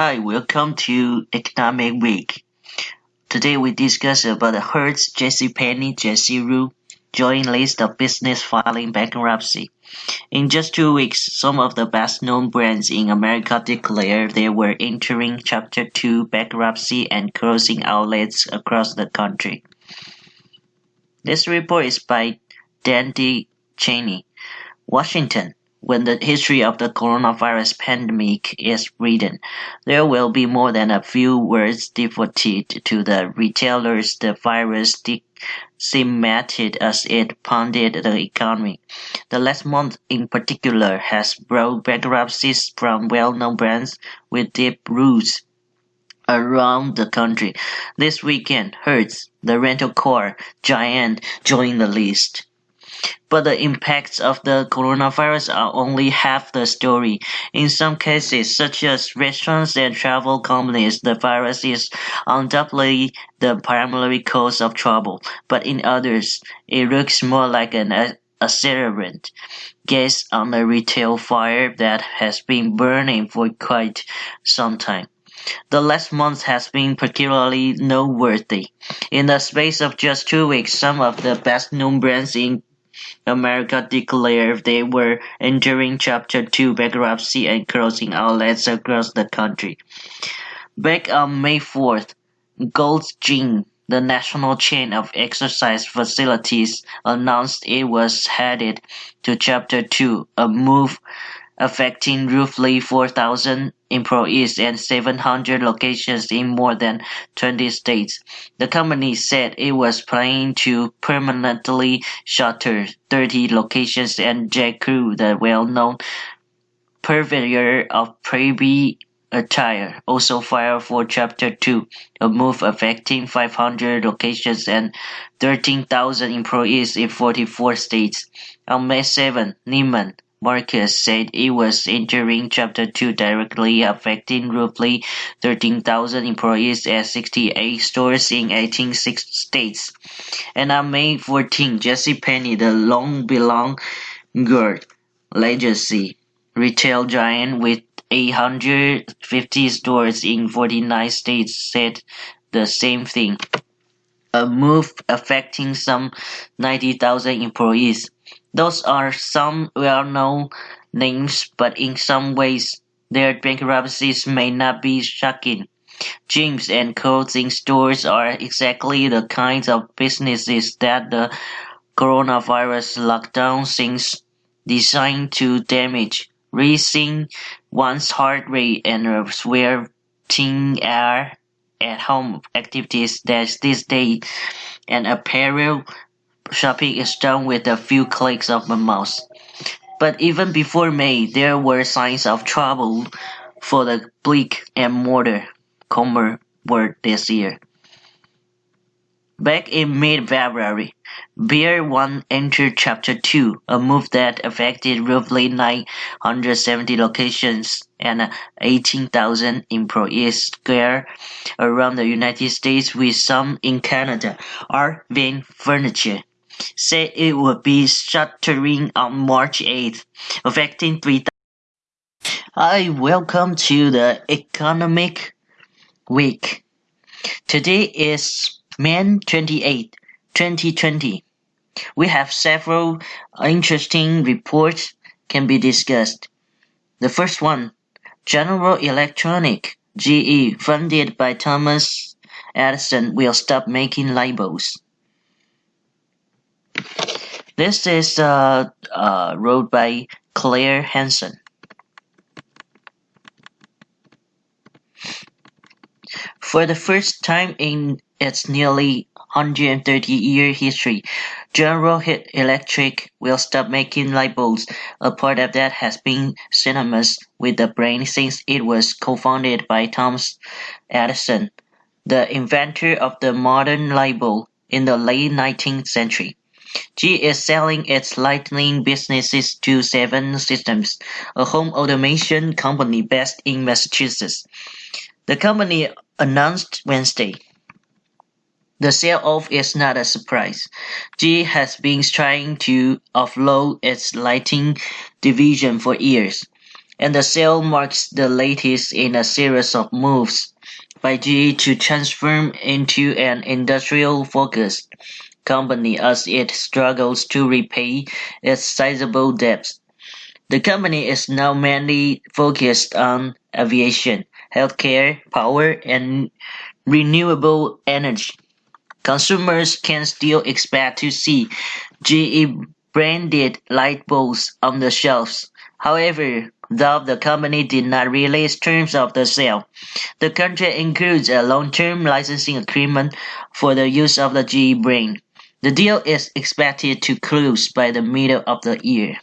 Hi, welcome to Economic Week. Today we discuss about the Hertz, J. Crew joint list of business filing bankruptcy. In just two weeks, some of the best-known brands in America declared they were entering Chapter 2 bankruptcy and closing outlets across the country. This report is by Dan D. Cheney, Washington. When the history of the coronavirus pandemic is written, there will be more than a few words devoted to the retailers the virus decimated as it pounded the economy. The last month in particular has brought bankruptcies from well-known brands with deep roots around the country. This weekend, Hertz, the rental car giant, joined the list. But the impacts of the coronavirus are only half the story. In some cases, such as restaurants and travel companies, the virus is undoubtedly the primary cause of trouble. But in others, it looks more like an accelerant gas on a retail fire that has been burning for quite some time. The last month has been particularly noteworthy. In the space of just two weeks, some of the best known brands in America declared they were entering Chapter 2 bankruptcy and closing outlets across the country. Back on May 4th, Gold's Gym, the national chain of exercise facilities, announced it was headed to Chapter 2, a move affecting roughly 4,000 employees and 700 locations in more than 20 states. The company said it was planning to permanently shutter 30 locations and J. Crew, the well-known purveyor of preppy attire, also filed for Chapter 2, a move affecting 500 locations and 13,000 employees in 44 states. On May 7, Neiman Marcus said it was entering Chapter 2 directly affecting roughly 13,000 employees at 68 stores in 18 states. And on May 14, Jesse JCPenney, the long belonged legacy retail giant with 850 stores in 49 states said the same thing. A move affecting some 90,000 employees. Those are some well-known names, but in some ways their bankruptcies may not be shocking. Gyms and clothing stores are exactly the kinds of businesses that the coronavirus lockdown seems designed to damage, raising one's heart rate and sweating air at home activities that these days and apparel shopping is done with a few clicks of a mouse. But even before May, there were signs of trouble for the brick and mortar commerce world this year. Back in mid-February, Pier 1 entered Chapter 2, a move that affected roughly 970 locations and 18,000 employees square around the United States with some in Canada. Art Van Furniture said it would be shuttering on March 8th, affecting 3,000. Hi, welcome to the Economic Week. Today is May 28, 2020. We have several interesting reports can be discussed. The first one, General Electronic, GE, funded by Thomas Edison, will stop making labels. This is uh, uh, wrote by Claire Hanson. For the first time in its nearly 130-year history, General Electric will stop making light bulbs. A part of that has been synonymous with the brand since it was co-founded by Thomas Edison, the inventor of the modern light bulb in the late 19th century. G is selling its lighting businesses to Savant Systems, a home automation company based in Massachusetts. The company announced Wednesday. The sale-off is not a surprise. G has been trying to offload its lighting division for years. and the sale marks the latest in a series of moves by GE to transform into an industrial-focused company as it struggles to repay its sizable debts. The company is now mainly focused on aviation, healthcare, power, and renewable energy. Consumers can still expect to see GE branded light bulbs on the shelves. However, though the company did not release terms of the sale, the contract includes a long-term licensing agreement for the use of the GE brand. The deal is expected to close by the middle of the year.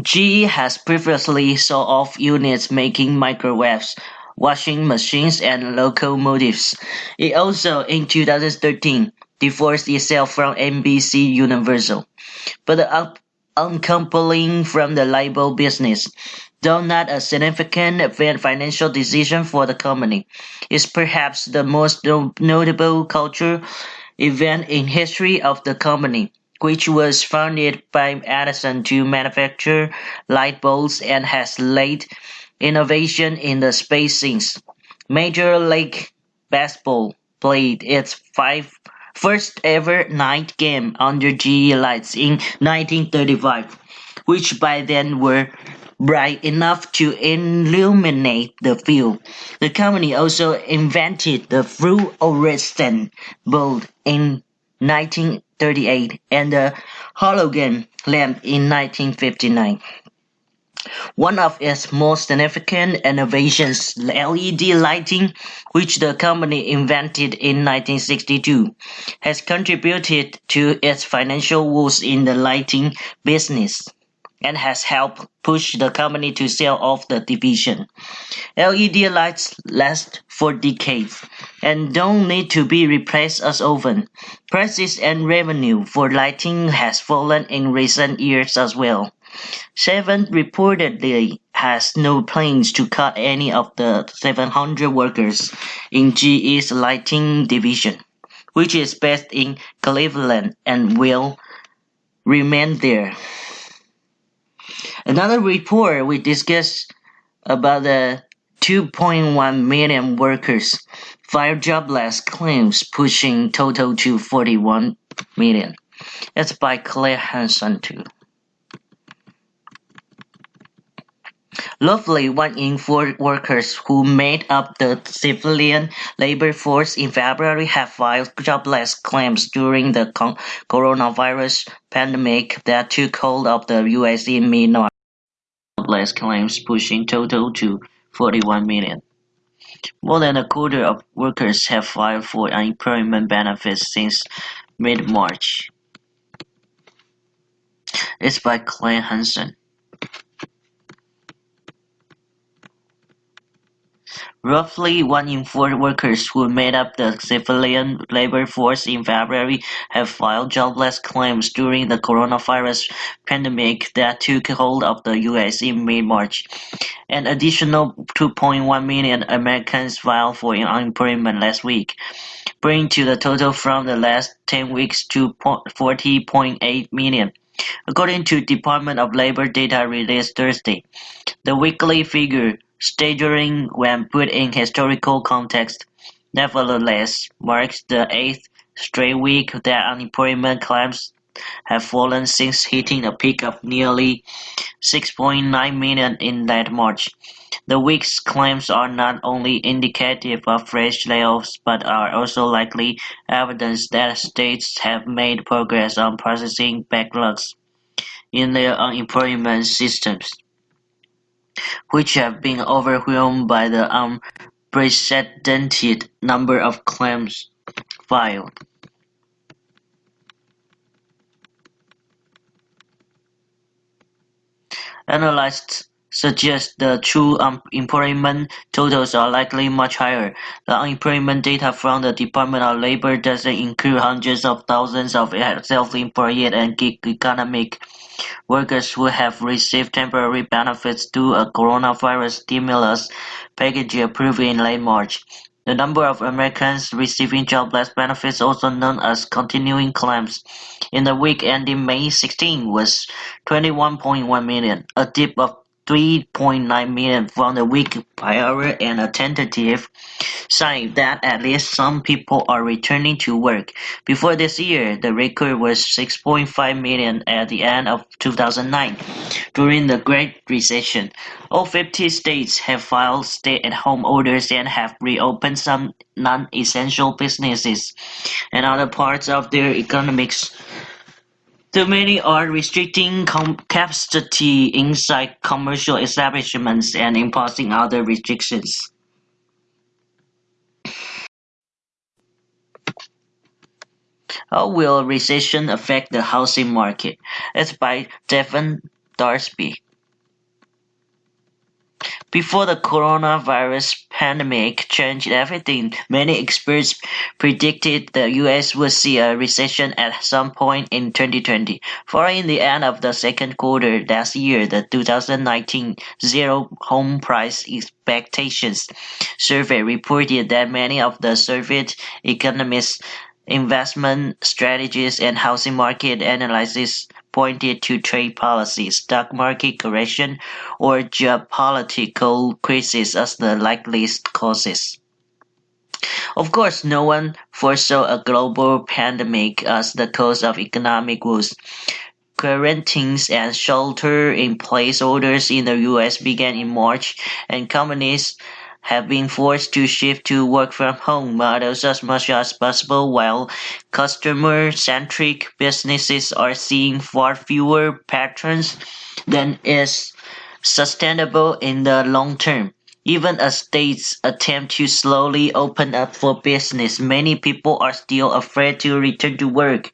GE has previously sold off units making microwaves, washing machines, and locomotives. It also, in 2013, divorced itself from NBC Universal. But the uncoupling from the label business, though not a significant financial decision for the company, is perhaps the most notable cultural event in history of the company which was founded by Edison to manufacture light bulbs and has led innovation in the space since. Major League Baseball played its five, first ever night game under GE lights in 1935, which by then were bright enough to illuminate the field. The company also invented the fluorescent bulb in 19 38 and the halogen lamp in 1959. One of its most significant innovations, LED lighting, which the company invented in 1962, has contributed to its financial woes in the lighting business and has helped push the company to sell off the division. LED lights last for decades and don't need to be replaced as often. Prices and revenue for lighting has fallen in recent years as well. Savant reportedly has no plans to cut any of the 700 workers in GE's lighting division, which is based in Cleveland and will remain there. Another report we discussed about the 2.1 million workers filed jobless claims pushing total to 41 million. That's by Claire Hanson too. Roughly one in four workers who made up the civilian labor force in February have filed jobless claims during the coronavirus pandemic that took hold of the US in mid-March. Jobless claims pushing total to 41 million. More than a quarter of workers have filed for unemployment benefits since mid-March. It's by Claire Hanson. Roughly one in four workers who made up the civilian labor force in February have filed jobless claims during the coronavirus pandemic that took hold of the US in mid-March. An additional 2.1 million Americans filed for unemployment last week, bringing to the total from the last 10 weeks to 40.8 million. According to Department of Labor data released Thursday, the weekly figure staggering when put in historical context, nevertheless marks the eighth straight week that unemployment claims have fallen since hitting a peak of nearly 6.9 million in late March. The week's claims are not only indicative of fresh layoffs but are also likely evidence that states have made progress on processing backlogs in their unemployment systems which have been overwhelmed by the unprecedented number of claims filed. Analysts suggests the true um, unemployment totals are likely much higher. The unemployment data from the Department of Labor doesn't include hundreds of thousands of self-employed and gig economic workers who have received temporary benefits through a coronavirus stimulus package approved in late March. The number of Americans receiving jobless benefits, also known as continuing claims, in the week ending May 16 was 21.1 million, a dip of 3.9 million from the week prior and a tentative sign that at least some people are returning to work. Before this year, the record was 6.5 million at the end of 2009, during the Great Recession. All 50 states have filed stay-at-home orders and have reopened some non-essential businesses and other parts of their economics too many are restricting capacity inside commercial establishments and imposing other restrictions. How will recession affect the housing market? It's by Devon Thorsby. Before the coronavirus pandemic changed everything, many experts predicted the US would see a recession at some point in 2020. Following the end of the second quarter last year, the 2019 Zillow Home Price Expectations survey reported that many of the surveyed economists investment strategies and housing market analysis pointed to trade policy, stock market correction, or geopolitical crisis as the likeliest causes. Of course, no one foresaw a global pandemic as the cause of economic woes. Quarantines and shelter-in-place orders in the U.S. began in March, and companies have been forced to shift to work from home models as much as possible while customer centric businesses are seeing far fewer patrons than is sustainable in the long term. Even as states attempt to slowly open up for business, many people are still afraid to return to work,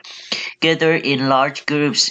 gather in large groups,